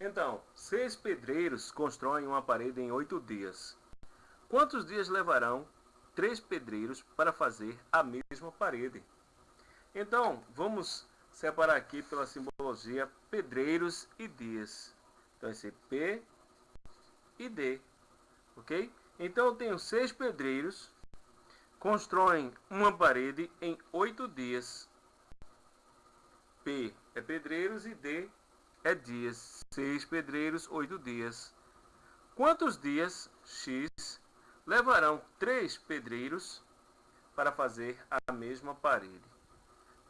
Então, seis pedreiros constroem uma parede em oito dias. Quantos dias levarão três pedreiros para fazer a mesma parede? Então, vamos separar aqui pela simbologia pedreiros e dias. Então, esse P e D, ok? Então, eu tenho seis pedreiros, constroem uma parede em oito dias. P é pedreiros e D é dias. Seis pedreiros, oito dias. Quantos dias, X, levarão três pedreiros para fazer a mesma parede?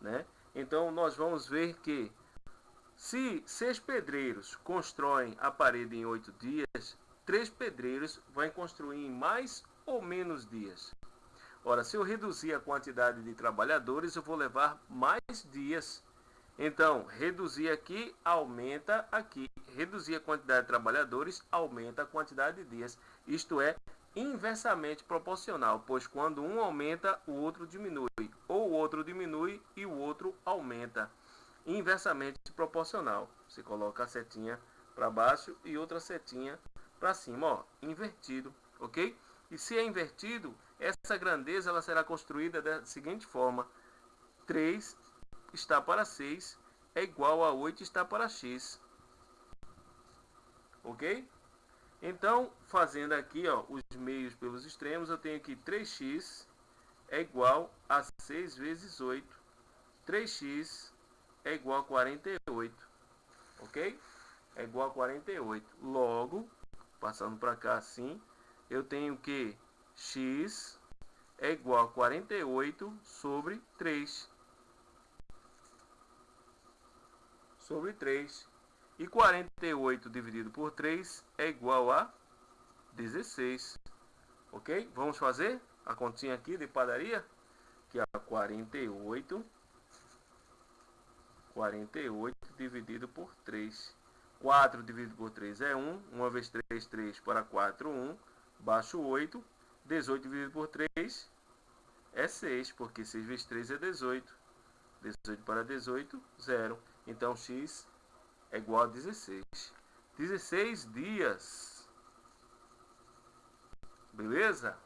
Né? Então, nós vamos ver que se seis pedreiros constroem a parede em oito dias, três pedreiros vão construir em mais ou menos dias. Ora, se eu reduzir a quantidade de trabalhadores, eu vou levar mais dias. Então, reduzir aqui aumenta aqui. Reduzir a quantidade de trabalhadores aumenta a quantidade de dias. Isto é inversamente proporcional, pois quando um aumenta, o outro diminui, ou o outro diminui e o outro aumenta. Inversamente proporcional. Você coloca a setinha para baixo e outra setinha para cima, ó, invertido, ok? E se é invertido, essa grandeza ela será construída da seguinte forma: 3 está para 6 é igual a 8 está para x. Ok? Então, fazendo aqui ó, os meios pelos extremos, eu tenho aqui 3x é igual a 6 vezes 8. 3x é igual a 48. Ok? É igual a 48. Logo, passando para cá assim, eu tenho que x é igual a 48 sobre 3. Sobre 3. E 48 dividido por 3 é igual a 16. Ok? Vamos fazer a continha aqui de padaria? Que é 48. 48 dividido por 3. 4 dividido por 3 é 1. 1 vezes 3, 3 para 4, 1 baixo 8, 18 dividido por 3 é 6, porque 6 vezes 3 é 18. 18 para 18, 0. Então x é igual a 16. 16 dias. Beleza?